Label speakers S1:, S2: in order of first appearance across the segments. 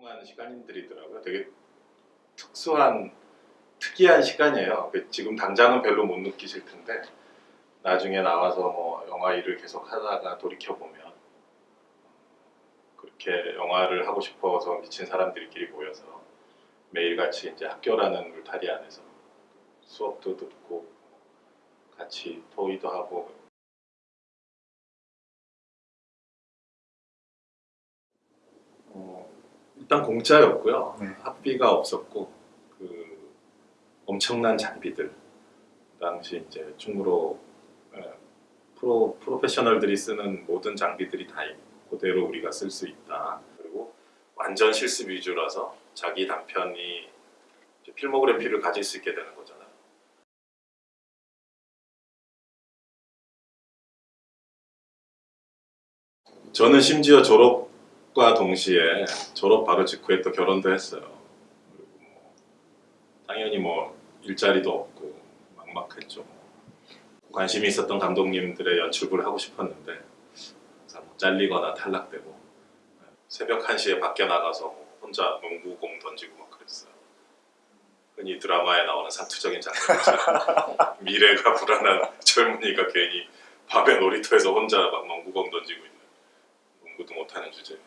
S1: 뚱뚱한 시간들이더라고요. 되게 특수한 특이한 시간이에요. 그 지금 당장은 별로 못 느끼실 텐데 나중에 나와서 뭐 영화 일을 계속 하다가 돌이켜 보면 그렇게 영화를 하고 싶어서 미친 사람들끼리 모여서 매일같이 이제 학교라는 울타리 안에서 수업도 듣고 같이 토의도 하고 일단 공짜였고요.
S2: 네.
S1: 학비가 없었고 그 엄청난 장비들 그 당시 이제 충무로 에, 프로 프로페셔널들이 쓰는 모든 장비들이 다 그대로 우리가 쓸 수 있다. 그리고 완전 실습 위주라서 자기 단편이 필모그래피를 가질 수 있게 되는 거잖아요. 저는 심지어 졸업 과 동시에 졸업 바로 직후에 또 결혼도 했어요. 뭐 당연히 뭐 일자리도 없고 막막했죠. 관심이 있었던 감독님들의 연출부를 하고 싶었는데 항상 뭐 잘리거나 탈락되고 새벽 1시에 밖에 나가서 뭐 혼자 농구공 던지고 막 그랬어요. 흔히 드라마에 나오는 사투적인 장면이죠. 미래가 불안한 젊은이가 괜히 밤에 놀이터에서 혼자 막 농구공 던지고 있는 농구도 못하는 주제.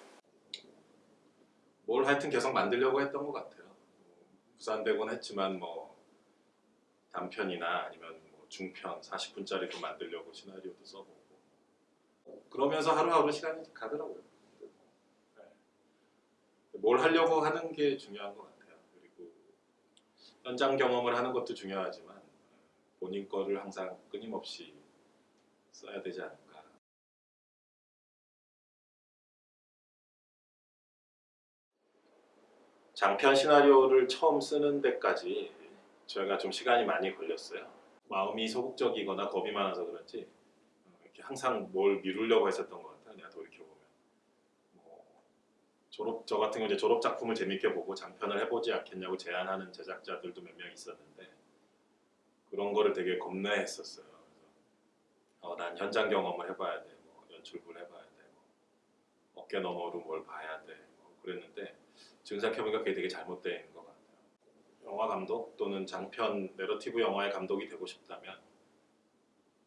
S1: 뭘 하여튼 계속 만들려고 했던 것 같아요. 무산되곤 했지만 뭐 단편이나 아니면 뭐 중편 40분짜리도 만들려고 시나리오도 써보고 그러면서 하루하루 시간이 가더라고요. 네. 뭘 하려고 하는 게 중요한 것 같아요. 그리고 현장 경험을 하는 것도 중요하지만 본인 거를 항상 끊임없이 써야 되지 않을까. 장편 시나리오를 처음 쓰는 데까지 저희가 좀 시간이 많이 걸렸어요. 마음이 소극적이거나 겁이 많아서 그런지 어, 항상 뭘 미루려고 했었던 것 같아요. 내가 돌이켜보면. 뭐 졸업 저 같은 경우 이제 졸업 작품을 재밌게 보고 장편을 해보지 않겠냐고 제안하는 제작자들도 몇 명 있었는데 그런 거를 되게 겁내했었어요. 어, 난 현장 경험을 해봐야 돼, 뭐 연출부를 해봐야 돼, 뭐 어깨 너머로 뭘 봐야 돼, 뭐 그랬는데 지금 생각해보니까 그게 되게 잘못된 것 같아요. 영화 감독 또는 장편 내러티브 영화의 감독이 되고 싶다면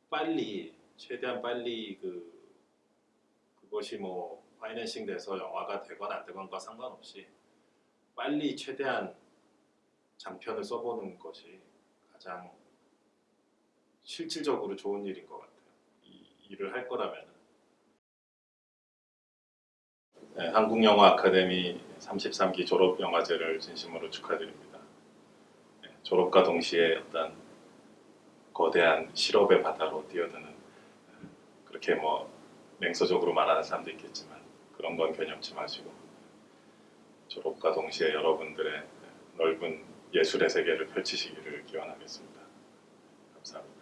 S1: 빨리 최대한 빨리 그 그것이 뭐 파이낸싱 돼서 영화가 되건 안 되건과 상관없이 빨리 최대한 장편을 써보는 것이 가장 실질적으로 좋은 일인 것 같아요. 이 일을 할 거라면. 한국영화 아카데미 33기 졸업 영화제를 진심으로 축하드립니다. 네, 졸업과 동시에 어떤 거대한 실업의 바다로 뛰어드는 그렇게 뭐 맹서적으로 말하는 사람도 있겠지만 그런 건 개념치 마시고 졸업과 동시에 여러분들의 넓은 예술의 세계를 펼치시기를 기원하겠습니다. 감사합니다.